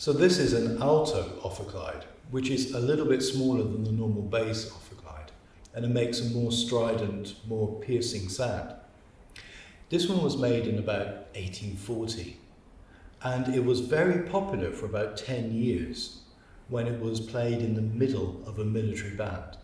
So this is an alto ophicleide, which is a little bit smaller than the normal bass ophicleide, and it makes a more strident, more piercing sound. This one was made in about 1840, and it was very popular for about 10 years when it was played in the middle of a military band.